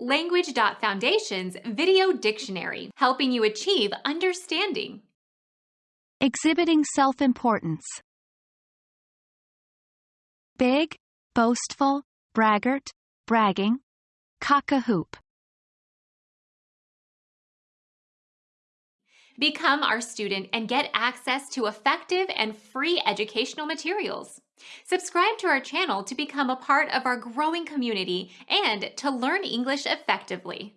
Language.Foundation's Video Dictionary, helping you achieve understanding. Exhibiting self-importance. Big, boastful, braggart, bragging, cock-a-hoop. Become our student and get access to effective and free educational materials. Subscribe to our channel to become a part of our growing community and to learn English effectively.